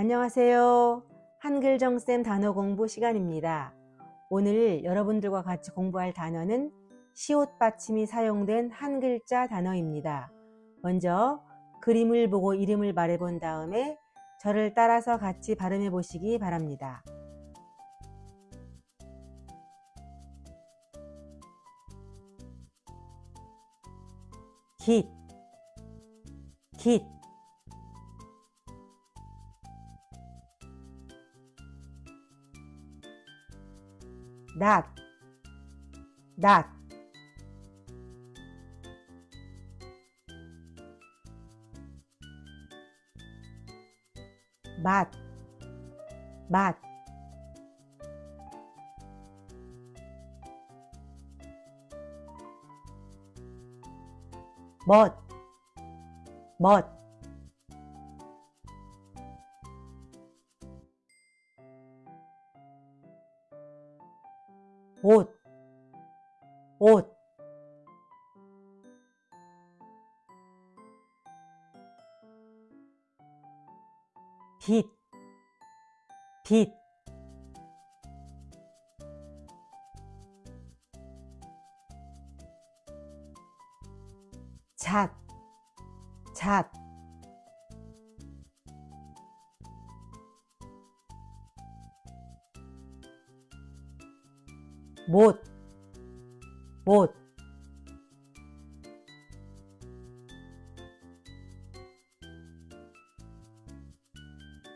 안녕하세요. 한글정쌤 단어 공부 시간입니다. 오늘 여러분들과 같이 공부할 단어는 시옷 받침이 사용된 한 글자 단어입니다. 먼저 그림을 보고 이름을 말해본 다음에 저를 따라서 같이 발음해 보시기 바랍니다. 깃, 깃, that. That. Bat bat bot bot 옷, 옷, 빛, 빛, 잣, 잣, 못, 못,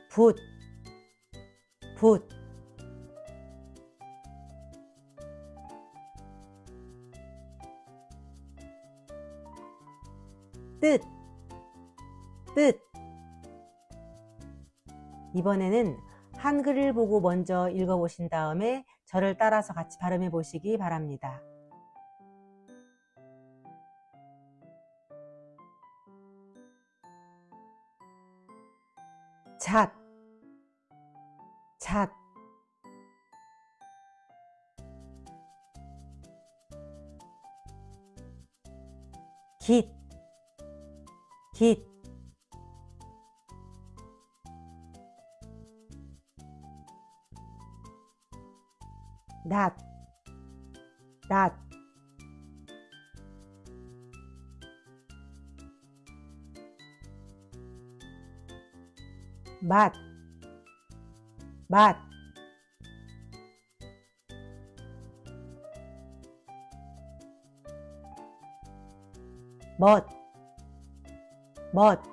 붓, 붓, 뜻, 뜻. 이번에는 한글을 보고 먼저 읽어보신 다음에 저를 따라서 같이 발음해 보시기 바랍니다. 잣, 잣, 깃, 깃, đạt. Đạt. Bạt. Bạt. Bột bột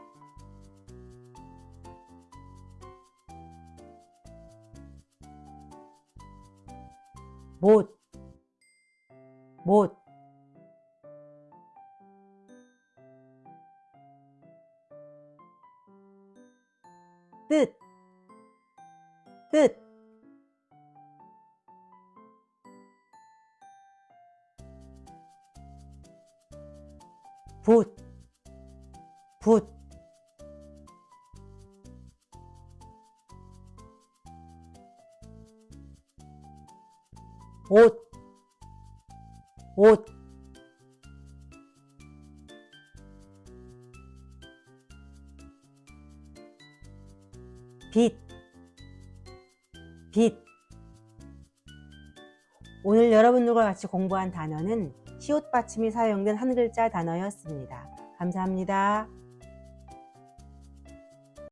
못, 못, 뜻, 뜻, 붓, 붓, 옷, 옷, 빛, 빛. 오늘 여러분들과 같이 공부한 단어는 시옷 받침이 사용된 한 글자 단어였습니다. 감사합니다.